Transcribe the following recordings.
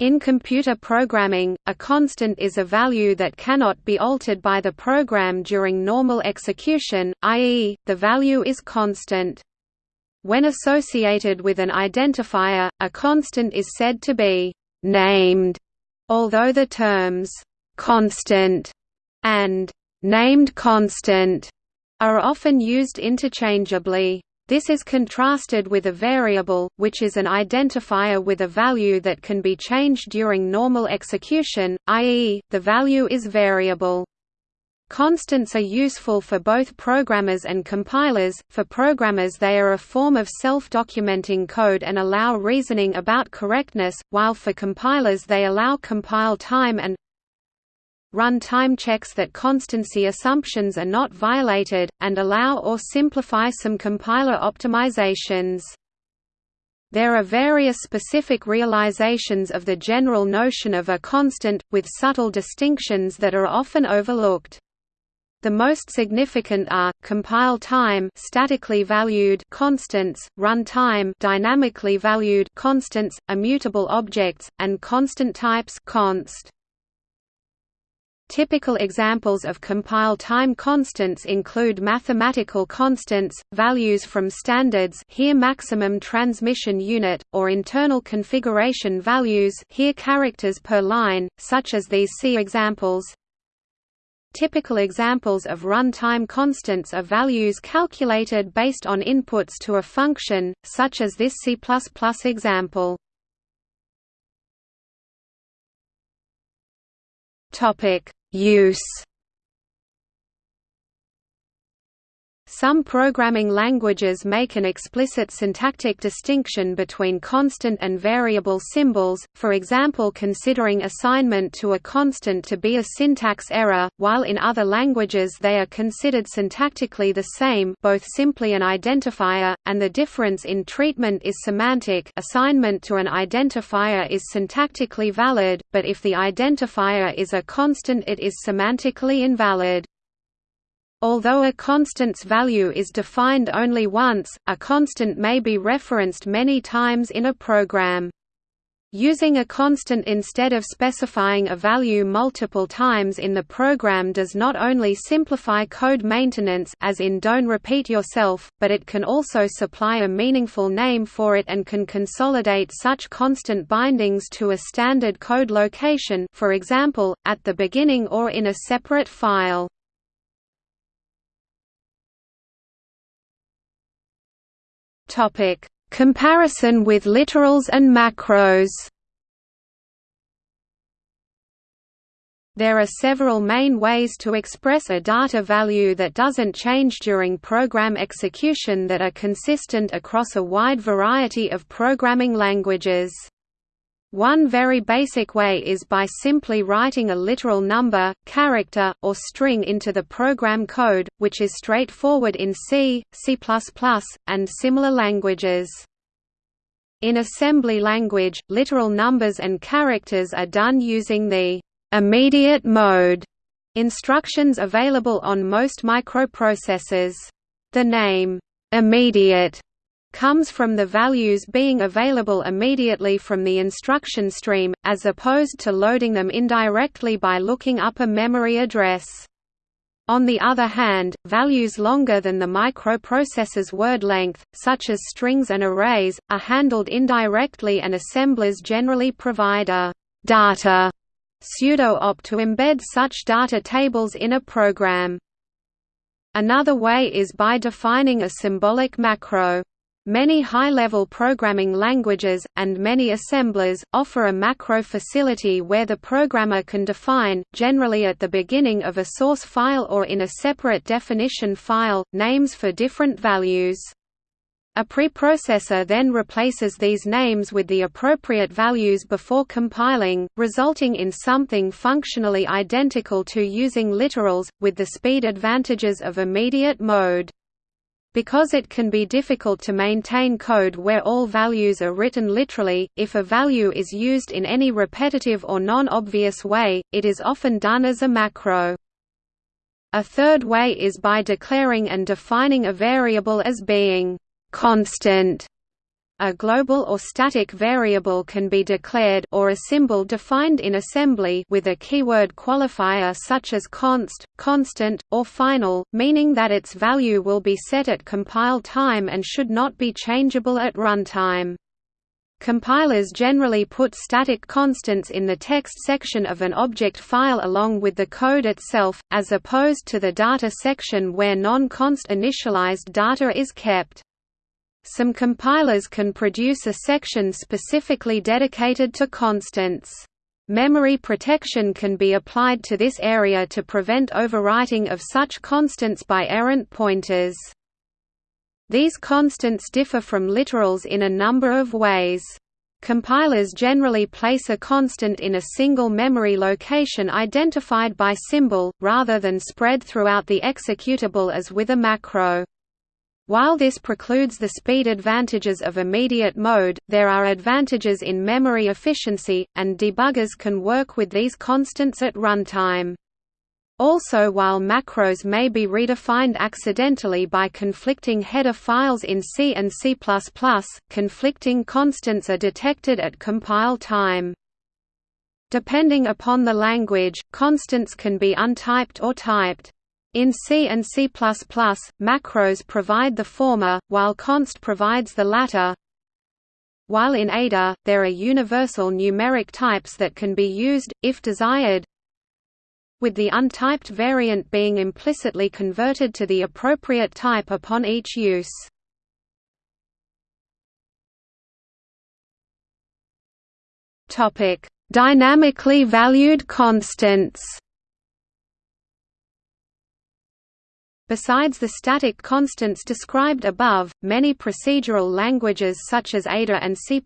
In computer programming, a constant is a value that cannot be altered by the program during normal execution, i.e., the value is constant. When associated with an identifier, a constant is said to be «named», although the terms «constant» and «named constant» are often used interchangeably. This is contrasted with a variable, which is an identifier with a value that can be changed during normal execution, i.e., the value is variable. Constants are useful for both programmers and compilers. For programmers, they are a form of self documenting code and allow reasoning about correctness, while for compilers, they allow compile time and run time checks that constancy assumptions are not violated, and allow or simplify some compiler optimizations. There are various specific realizations of the general notion of a constant, with subtle distinctions that are often overlooked. The most significant are compile time, statically valued constants, run time, dynamically valued constants, immutable objects, and constant types const. Typical examples of compile time constants include mathematical constants, values from standards here maximum transmission unit, or internal configuration values here characters per line, such as these C examples. Typical examples of runtime constants are values calculated based on inputs to a function, such as this C++ example. Topic Use Some programming languages make an explicit syntactic distinction between constant and variable symbols, for example considering assignment to a constant to be a syntax error, while in other languages they are considered syntactically the same both simply an identifier, and the difference in treatment is semantic assignment to an identifier is syntactically valid, but if the identifier is a constant it is semantically invalid. Although a constant's value is defined only once, a constant may be referenced many times in a program. Using a constant instead of specifying a value multiple times in the program does not only simplify code maintenance as in don't repeat yourself, but it can also supply a meaningful name for it and can consolidate such constant bindings to a standard code location for example, at the beginning or in a separate file. Topic: Comparison with literals and macros. There are several main ways to express a data value that doesn't change during program execution that are consistent across a wide variety of programming languages. One very basic way is by simply writing a literal number, character, or string into the program code, which is straightforward in C, C++, and similar languages. In assembly language, literal numbers and characters are done using the immediate mode instructions available on most microprocessors. The name, immediate comes from the values being available immediately from the instruction stream, as opposed to loading them indirectly by looking up a memory address. On the other hand, values longer than the microprocessor's word length, such as strings and arrays, are handled indirectly and assemblers generally provide a «data» pseudo-op to embed such data tables in a program. Another way is by defining a symbolic macro. Many high-level programming languages, and many assemblers, offer a macro facility where the programmer can define, generally at the beginning of a source file or in a separate definition file, names for different values. A preprocessor then replaces these names with the appropriate values before compiling, resulting in something functionally identical to using literals, with the speed advantages of immediate mode. Because it can be difficult to maintain code where all values are written literally, if a value is used in any repetitive or non-obvious way, it is often done as a macro. A third way is by declaring and defining a variable as being «constant». A global or static variable can be declared or a symbol defined in assembly with a keyword qualifier such as const, constant, or final, meaning that its value will be set at compile time and should not be changeable at runtime. Compilers generally put static constants in the text section of an object file along with the code itself, as opposed to the data section where non-const initialized data is kept. Some compilers can produce a section specifically dedicated to constants. Memory protection can be applied to this area to prevent overwriting of such constants by errant pointers. These constants differ from literals in a number of ways. Compilers generally place a constant in a single memory location identified by symbol, rather than spread throughout the executable as with a macro. While this precludes the speed advantages of immediate mode, there are advantages in memory efficiency, and debuggers can work with these constants at runtime. Also while macros may be redefined accidentally by conflicting header files in C and C++, conflicting constants are detected at compile time. Depending upon the language, constants can be untyped or typed. In C and C++, macros provide the former, while const provides the latter. While in Ada, there are universal numeric types that can be used, if desired, with the untyped variant being implicitly converted to the appropriate type upon each use. Dynamically valued constants Besides the static constants described above, many procedural languages such as Ada and C++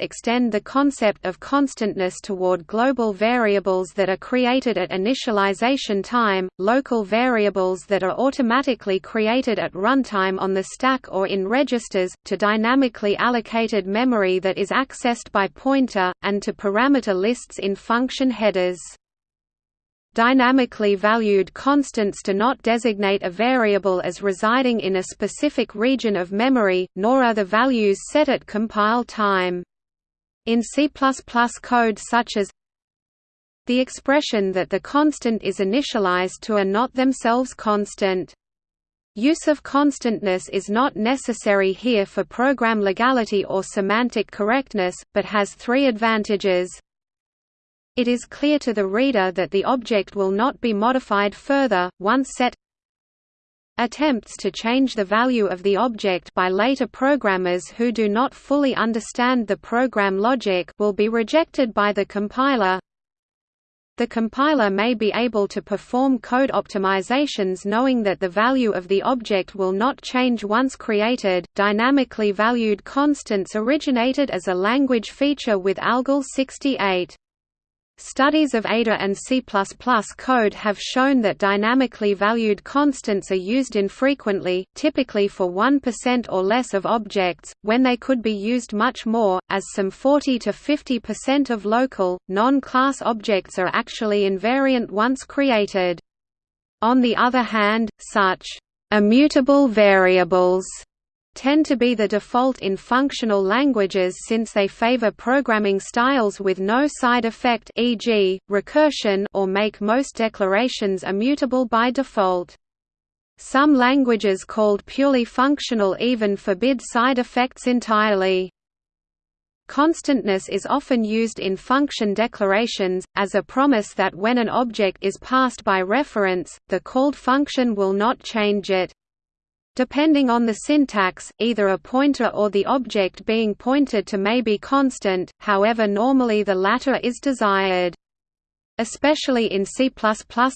extend the concept of constantness toward global variables that are created at initialization time, local variables that are automatically created at runtime on the stack or in registers, to dynamically allocated memory that is accessed by pointer, and to parameter lists in function headers. Dynamically valued constants do not designate a variable as residing in a specific region of memory, nor are the values set at compile time. In C++ code such as the expression that the constant is initialized to are not themselves constant. Use of constantness is not necessary here for program legality or semantic correctness, but has three advantages. It is clear to the reader that the object will not be modified further, once set Attempts to change the value of the object by later programmers who do not fully understand the program logic will be rejected by the compiler. The compiler may be able to perform code optimizations knowing that the value of the object will not change once created. Dynamically valued constants originated as a language feature with ALGOL 68. Studies of Ada and C++ code have shown that dynamically valued constants are used infrequently, typically for 1% or less of objects, when they could be used much more, as some 40 to 50% of local, non-class objects are actually invariant once created. On the other hand, such immutable variables tend to be the default in functional languages since they favor programming styles with no side effect e.g., recursion or make most declarations immutable by default. Some languages called purely functional even forbid side effects entirely. Constantness is often used in function declarations, as a promise that when an object is passed by reference, the called function will not change it. Depending on the syntax, either a pointer or the object being pointed to may be constant, however normally the latter is desired. Especially in C++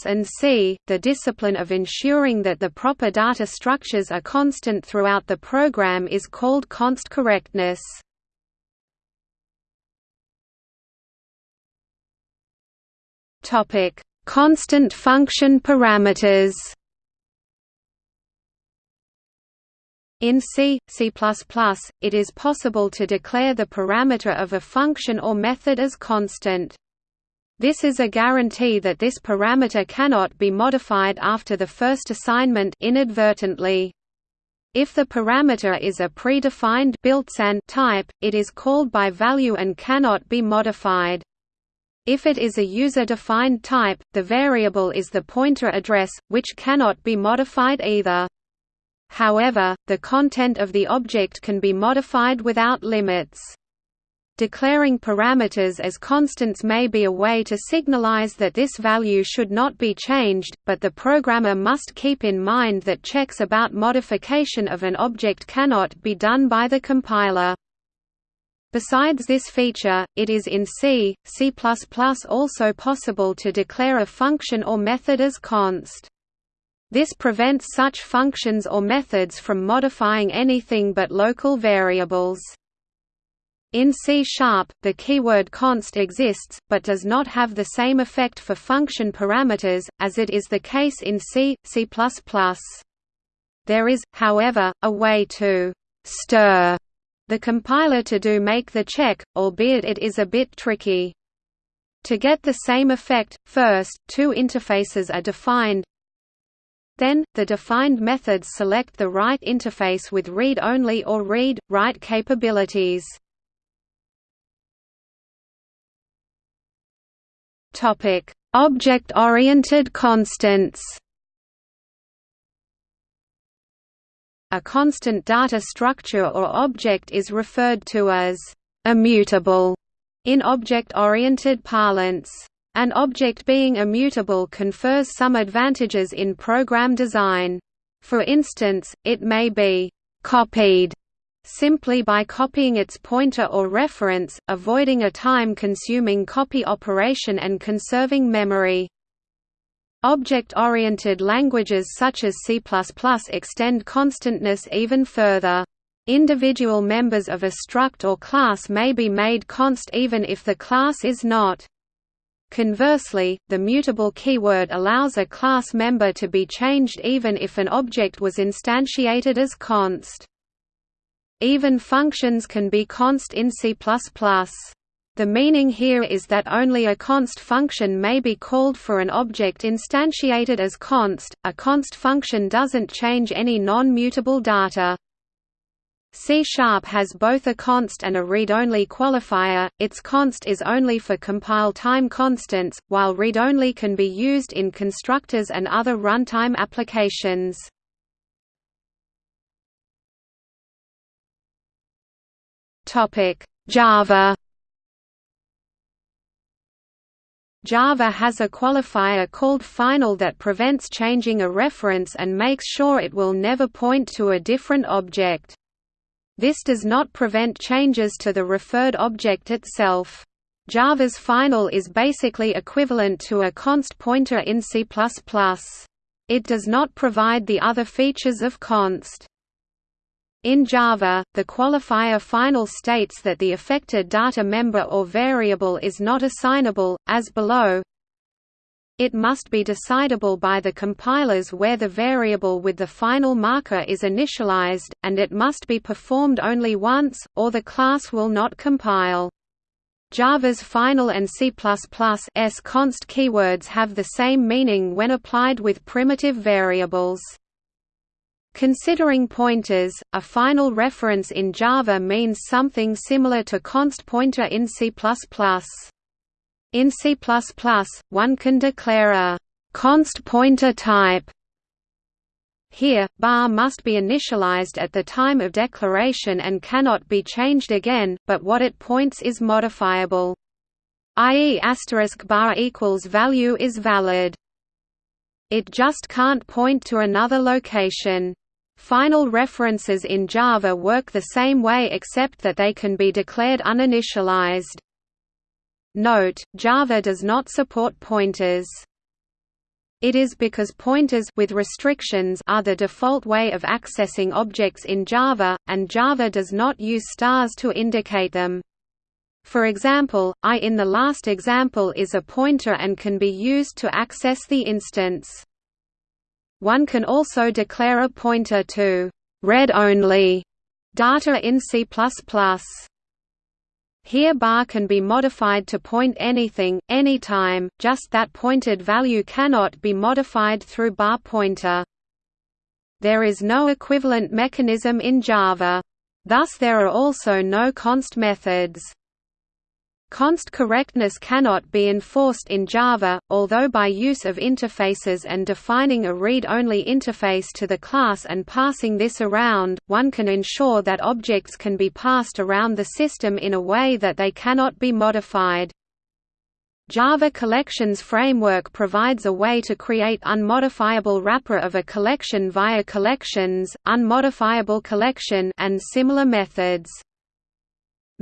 and C, the discipline of ensuring that the proper data structures are constant throughout the program is called const correctness. Constant function parameters In C, C++, it is possible to declare the parameter of a function or method as constant. This is a guarantee that this parameter cannot be modified after the first assignment inadvertently. If the parameter is a predefined type, it is called by value and cannot be modified. If it is a user-defined type, the variable is the pointer address, which cannot be modified either. However, the content of the object can be modified without limits. Declaring parameters as constants may be a way to signalize that this value should not be changed, but the programmer must keep in mind that checks about modification of an object cannot be done by the compiler. Besides this feature, it is in C, C++ also possible to declare a function or method as const. This prevents such functions or methods from modifying anything but local variables. In C Sharp, the keyword const exists, but does not have the same effect for function parameters, as it is the case in C, C++. There is, however, a way to «stir» the compiler to do make the check, albeit it is a bit tricky. To get the same effect, first, two interfaces are defined, then, the defined methods select the right interface with read-only or read-write capabilities. Object-oriented constants. A constant data structure or object is referred to as immutable in object-oriented parlance. An object being immutable confers some advantages in program design. For instance, it may be «copied» simply by copying its pointer or reference, avoiding a time-consuming copy operation and conserving memory. Object-oriented languages such as C++ extend constantness even further. Individual members of a struct or class may be made const even if the class is not. Conversely, the mutable keyword allows a class member to be changed even if an object was instantiated as const. Even functions can be const in C++. The meaning here is that only a const function may be called for an object instantiated as const. A const function doesn't change any non-mutable data. C Sharp has both a const and a read-only qualifier, its const is only for compile time constants, while read-only can be used in constructors and other runtime applications. Java Java has a qualifier called final that prevents changing a reference and makes sure it will never point to a different object. This does not prevent changes to the referred object itself. Java's final is basically equivalent to a const pointer in C++. It does not provide the other features of const. In Java, the qualifier final states that the affected data member or variable is not assignable, as below. It must be decidable by the compilers where the variable with the final marker is initialized, and it must be performed only once, or the class will not compile. Java's final and C++s const keywords have the same meaning when applied with primitive variables. Considering pointers, a final reference in Java means something similar to const pointer in C++. In C++, one can declare a const pointer type. Here, bar must be initialized at the time of declaration and cannot be changed again, but what it points is modifiable. i.e. asterisk bar equals value is valid. It just can't point to another location. Final references in Java work the same way except that they can be declared uninitialized. Note, Java does not support pointers. It is because pointers with restrictions are the default way of accessing objects in Java, and Java does not use stars to indicate them. For example, i in the last example is a pointer and can be used to access the instance. One can also declare a pointer to read-only data in C++. Here bar can be modified to point anything, anytime, just that pointed value cannot be modified through bar pointer. There is no equivalent mechanism in Java. Thus there are also no const methods. Const correctness cannot be enforced in Java, although by use of interfaces and defining a read-only interface to the class and passing this around, one can ensure that objects can be passed around the system in a way that they cannot be modified. Java Collections Framework provides a way to create unmodifiable wrapper of a collection via collections, unmodifiable collection and similar methods.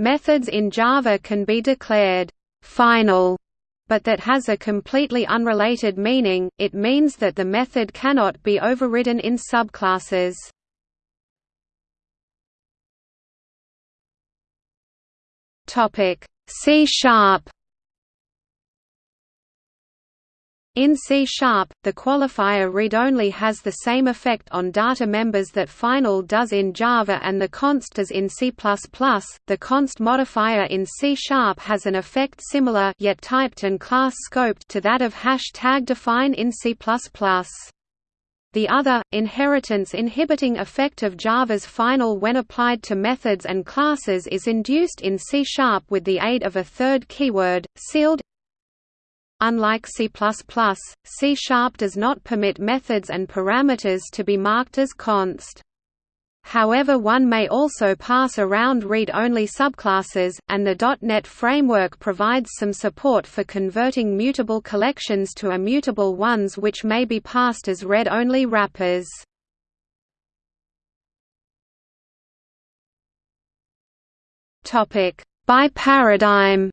Methods in Java can be declared final, but that has a completely unrelated meaning, it means that the method cannot be overridden in subclasses. C sharp In C-sharp, the qualifier read-only has the same effect on data members that final does in Java and the const does in C++. The const modifier in C-sharp has an effect similar yet typed and class scoped to that of hash tag define in C++. The other, inheritance inhibiting effect of Java's final when applied to methods and classes is induced in C-sharp with the aid of a third keyword, sealed Unlike C++, C-sharp does not permit methods and parameters to be marked as const. However one may also pass around read-only subclasses, and the .NET framework provides some support for converting mutable collections to immutable ones which may be passed as read-only wrappers. By paradigm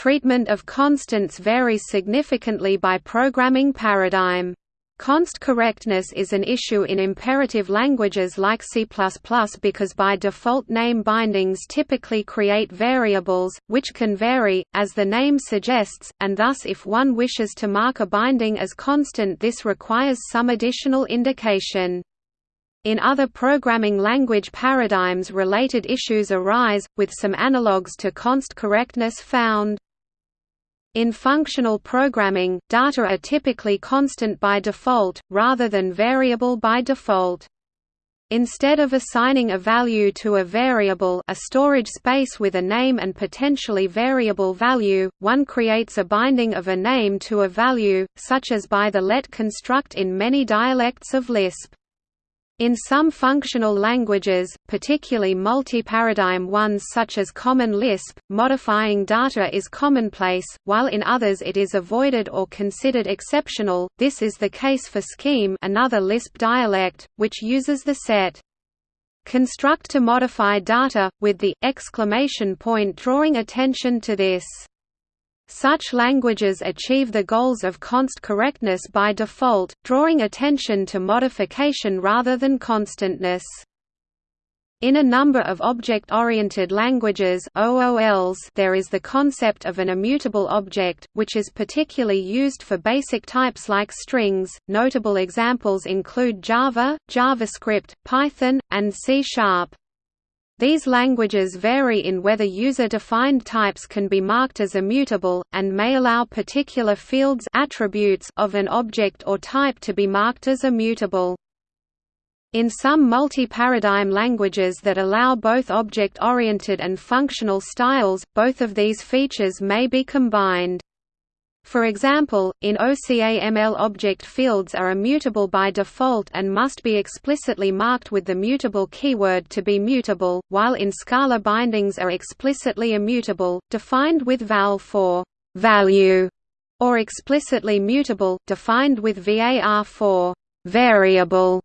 Treatment of constants varies significantly by programming paradigm. Const correctness is an issue in imperative languages like C++ because by default name bindings typically create variables, which can vary, as the name suggests, and thus if one wishes to mark a binding as constant this requires some additional indication. In other programming language paradigms related issues arise, with some analogues to const correctness found. In functional programming, data are typically constant by default, rather than variable by default. Instead of assigning a value to a variable a storage space with a name and potentially variable value, one creates a binding of a name to a value, such as by the let construct in many dialects of Lisp. In some functional languages, particularly multi-paradigm ones such as Common Lisp, modifying data is commonplace, while in others it is avoided or considered exceptional. This is the case for Scheme, another Lisp dialect, which uses the set construct to modify data, with the exclamation point drawing attention to this. Such languages achieve the goals of const correctness by default, drawing attention to modification rather than constantness. In a number of object-oriented languages OOLs, there is the concept of an immutable object, which is particularly used for basic types like strings. Notable examples include Java, JavaScript, Python, and C-sharp. These languages vary in whether user-defined types can be marked as immutable, and may allow particular fields attributes of an object or type to be marked as immutable. In some multi-paradigm languages that allow both object-oriented and functional styles, both of these features may be combined. For example, in OCaml object fields are immutable by default and must be explicitly marked with the mutable keyword to be mutable, while in Scala bindings are explicitly immutable, defined with val for value, or explicitly mutable, defined with var for variable.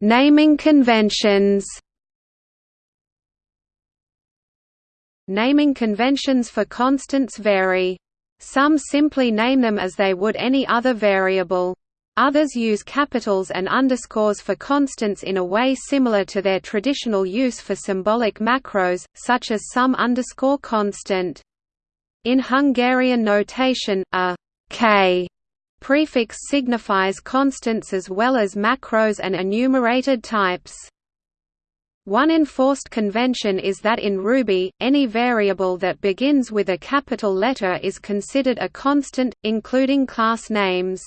Naming conventions. Naming conventions for constants vary. Some simply name them as they would any other variable. Others use capitals and underscores for constants in a way similar to their traditional use for symbolic macros, such as some underscore constant. In Hungarian notation, a k prefix signifies constants as well as macros and enumerated types. One enforced convention is that in Ruby, any variable that begins with a capital letter is considered a constant, including class names.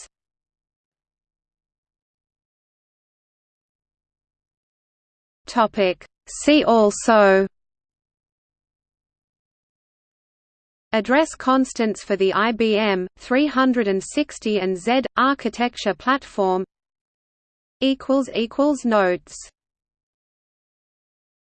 See also. Address constants for the IBM 360 and Z architecture platform. Notes